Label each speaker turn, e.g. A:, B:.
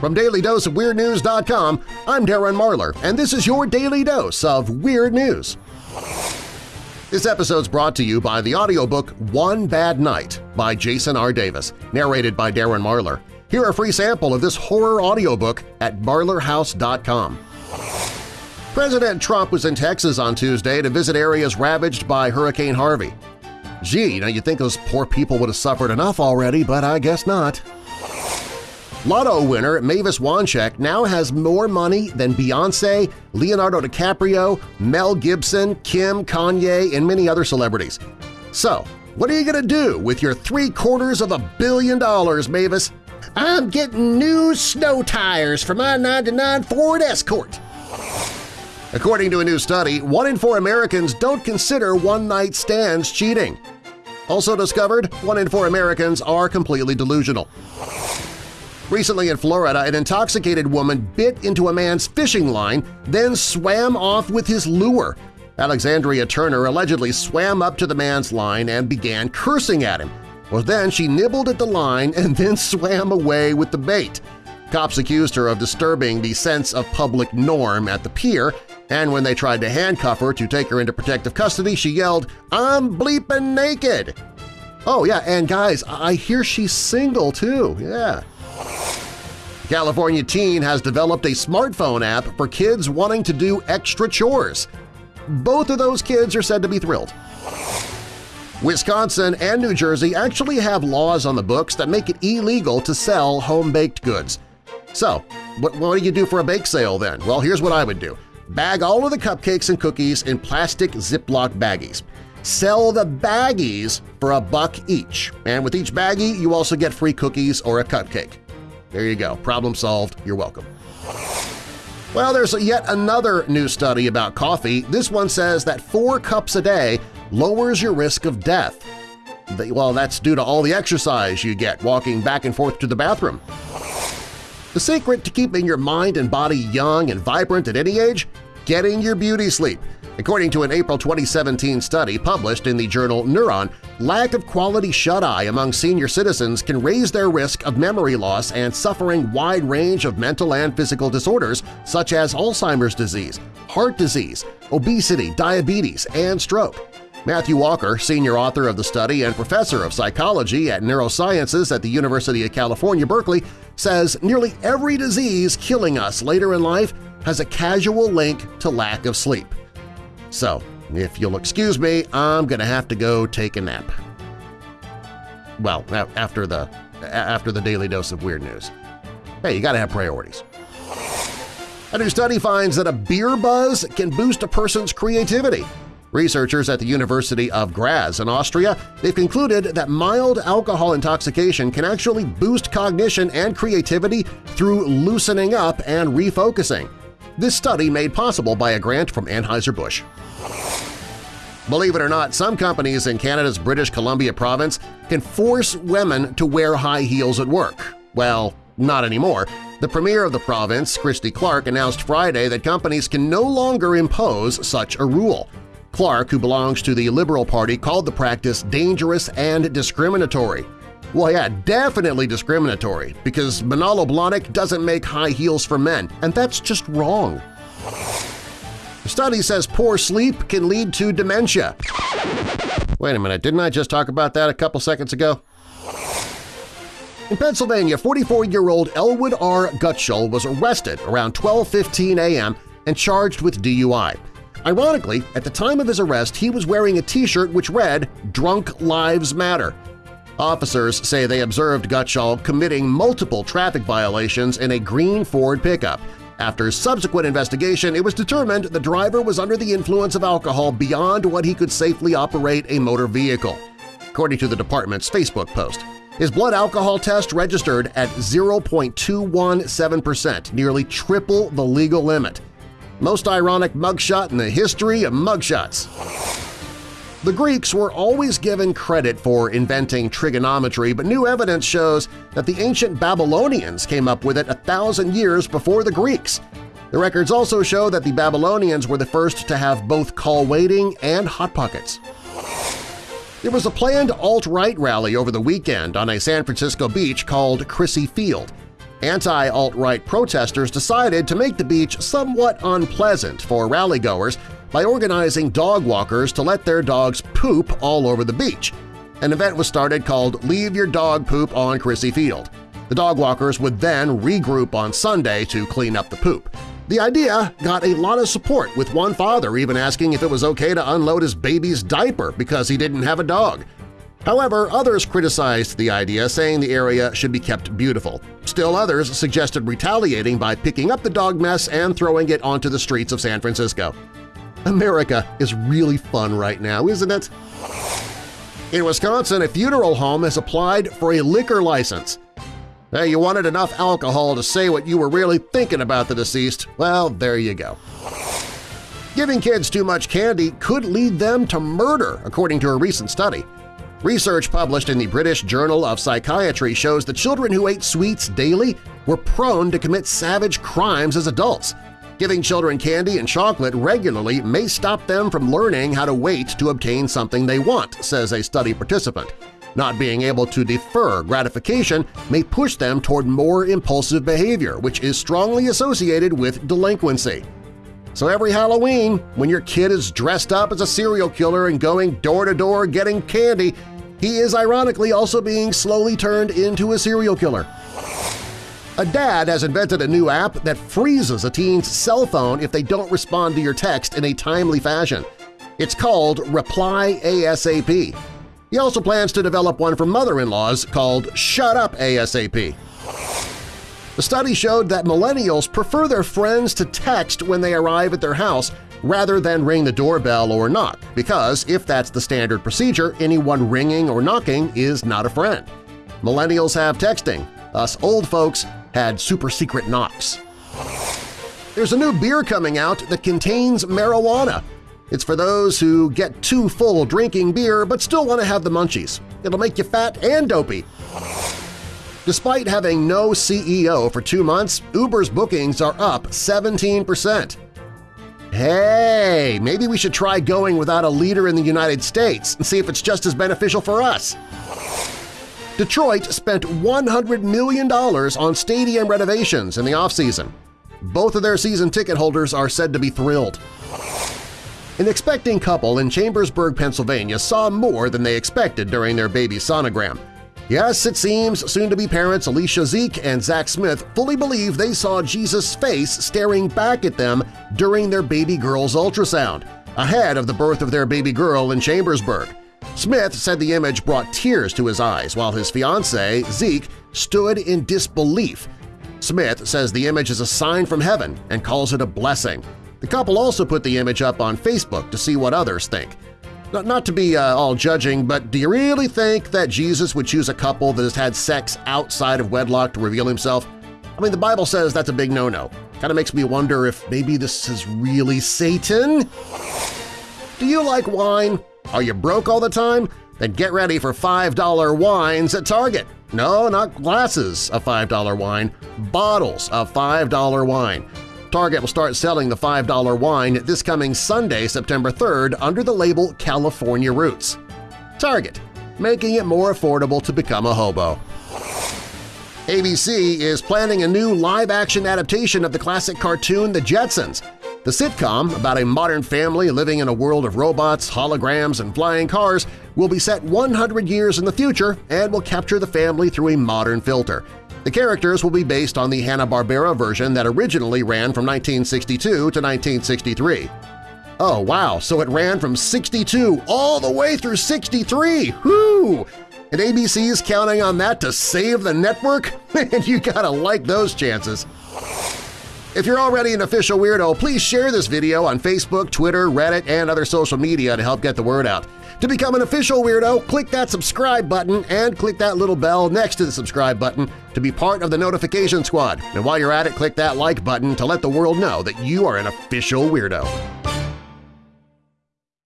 A: From DailyDoseOfWeirdNews.com, I'm Darren Marlar, and this is your Daily Dose of Weird News. This episode's brought to you by the audiobook One Bad Night by Jason R. Davis, narrated by Darren Marlar. Hear a free sample of this horror audiobook at marlarhouse.com. President Trump was in Texas on Tuesday to visit areas ravaged by Hurricane Harvey. Gee, now you'd think those poor people would have suffered enough already, but I guess not. Lotto winner Mavis Wanczyk now has more money than Beyoncé, Leonardo DiCaprio, Mel Gibson, Kim, Kanye, and many other celebrities. So, what are you going to do with your three-quarters of a billion dollars, Mavis? I'm getting new snow tires for my 99 Ford Escort. According to a new study, one in four Americans don't consider one-night stands cheating. Also discovered, one in four Americans are completely delusional. Recently in Florida, an intoxicated woman bit into a man's fishing line, then swam off with his lure. Alexandria Turner allegedly swam up to the man's line and began cursing at him. Well, then she nibbled at the line and then swam away with the bait. Cops accused her of disturbing the sense of public norm at the pier, and when they tried to handcuff her to take her into protective custody, she yelled, I'm bleeping naked! Oh yeah, and guys, I hear she's single too, yeah. California teen has developed a smartphone app for kids wanting to do extra chores. Both of those kids are said to be thrilled. Wisconsin and New Jersey actually have laws on the books that make it illegal to sell home-baked goods. So, what, what do you do for a bake sale then? Well, here's what I would do. Bag all of the cupcakes and cookies in plastic Ziploc baggies. Sell the baggies for a buck each, and with each baggie you also get free cookies or a cupcake. There you go. Problem solved. You're welcome. Well, there's yet another new study about coffee. This one says that four cups a day lowers your risk of death. Well, that's due to all the exercise you get walking back and forth to the bathroom. The secret to keeping your mind and body young and vibrant at any age? Getting your beauty sleep. According to an April 2017 study published in the journal Neuron, lack of quality shut-eye among senior citizens can raise their risk of memory loss and suffering wide range of mental and physical disorders such as Alzheimer's disease, heart disease, obesity, diabetes, and stroke. Matthew Walker, senior author of the study and professor of psychology at neurosciences at the University of California, Berkeley, says nearly every disease killing us later in life has a casual link to lack of sleep. So, if you'll excuse me, I'm going to have to go take a nap. Well, after the, after the daily dose of weird news. Hey, you gotta have priorities. A new study finds that a beer buzz can boost a person's creativity. Researchers at the University of Graz in Austria they've concluded that mild alcohol intoxication can actually boost cognition and creativity through loosening up and refocusing. This study made possible by a grant from Anheuser-Busch. Believe it or not, some companies in Canada's British Columbia province can force women to wear high heels at work. Well, not anymore. The premier of the province, Christy Clark, announced Friday that companies can no longer impose such a rule. Clark, who belongs to the Liberal Party, called the practice dangerous and discriminatory. Well, yeah, definitely discriminatory, because Manolo Blahnik doesn't make high heels for men, and that's just wrong. The study says poor sleep can lead to dementia. Wait a minute, didn't I just talk about that a couple seconds ago? In Pennsylvania, 44-year-old Elwood R. Gutschall was arrested around 12.15 a.m. and charged with DUI. Ironically, at the time of his arrest, he was wearing a T-shirt which read, Drunk Lives Matter. Officers say they observed Gutschall committing multiple traffic violations in a green Ford pickup, after subsequent investigation, it was determined the driver was under the influence of alcohol beyond what he could safely operate a motor vehicle, according to the department's Facebook post. His blood alcohol test registered at 0.217%, nearly triple the legal limit. Most ironic mugshot in the history of mugshots. The Greeks were always given credit for inventing trigonometry, but new evidence shows that the ancient Babylonians came up with it a thousand years before the Greeks. The records also show that the Babylonians were the first to have both call waiting and hot pockets. There was a planned alt-right rally over the weekend on a San Francisco beach called Crissy Field. Anti-alt-right protesters decided to make the beach somewhat unpleasant for rally-goers by organizing dog walkers to let their dogs poop all over the beach. An event was started called Leave Your Dog Poop on Crissy Field. The dog walkers would then regroup on Sunday to clean up the poop. The idea got a lot of support, with one father even asking if it was okay to unload his baby's diaper because he didn't have a dog. However, others criticized the idea, saying the area should be kept beautiful. Still others suggested retaliating by picking up the dog mess and throwing it onto the streets of San Francisco. America is really fun right now, isn't it? In Wisconsin, a funeral home has applied for a liquor license. Hey, you wanted enough alcohol to say what you were really thinking about the deceased? Well, there you go. Giving kids too much candy could lead them to murder, according to a recent study. Research published in the British Journal of Psychiatry shows that children who ate sweets daily were prone to commit savage crimes as adults. Giving children candy and chocolate regularly may stop them from learning how to wait to obtain something they want, says a study participant. Not being able to defer gratification may push them toward more impulsive behavior, which is strongly associated with delinquency. So every Halloween, when your kid is dressed up as a serial killer and going door-to-door -door getting candy, he is ironically also being slowly turned into a serial killer. A dad has invented a new app that freezes a teen's cell phone if they don't respond to your text in a timely fashion. It's called Reply ASAP. He also plans to develop one for mother-in-laws called Shut Up ASAP. The study showed that millennials prefer their friends to text when they arrive at their house rather than ring the doorbell or knock, because if that's the standard procedure, anyone ringing or knocking is not a friend. Millennials have texting, us old folks had super-secret knocks. There's a new beer coming out that contains marijuana. It's for those who get too full drinking beer but still want to have the munchies. It'll make you fat and dopey. Despite having no CEO for two months, Uber's bookings are up 17%. Hey, maybe we should try going without a leader in the United States and see if it's just as beneficial for us. Detroit spent $100 million on stadium renovations in the offseason. Both of their season ticket holders are said to be thrilled. An expecting couple in Chambersburg, Pennsylvania saw more than they expected during their baby sonogram. Yes, it seems soon-to-be parents Alicia Zeke and Zach Smith fully believe they saw Jesus' face staring back at them during their baby girl's ultrasound, ahead of the birth of their baby girl in Chambersburg. Smith said the image brought tears to his eyes while his fiancée, Zeke, stood in disbelief. Smith says the image is a sign from heaven and calls it a blessing. The couple also put the image up on Facebook to see what others think. Not to be uh, all judging, but do you really think that Jesus would choose a couple that has had sex outside of wedlock to reveal himself? I mean, the Bible says that's a big no-no. Kind of makes me wonder if maybe this is really Satan? Do you like wine? Are you broke all the time? Then get ready for $5 wines at Target. No, not glasses of $5 wine, bottles of $5 wine. Target will start selling the $5 wine this coming Sunday, September 3rd under the label California Roots. Target, making it more affordable to become a hobo. ABC is planning a new live-action adaptation of the classic cartoon The Jetsons. The sitcom, about a modern family living in a world of robots, holograms, and flying cars, will be set 100 years in the future and will capture the family through a modern filter. The characters will be based on the Hanna-Barbera version that originally ran from 1962 to 1963. Oh wow, so it ran from 62 all the way through 63! Whoo! And ABC is counting on that to save the network? and you gotta like those chances! If you're already an official weirdo, please share this video on Facebook, Twitter, Reddit, and other social media to help get the word out. To become an official weirdo, click that subscribe button and click that little bell next to the subscribe button to be part of the notification squad. And while you're at it, click that like button to let the world know that you are an official weirdo.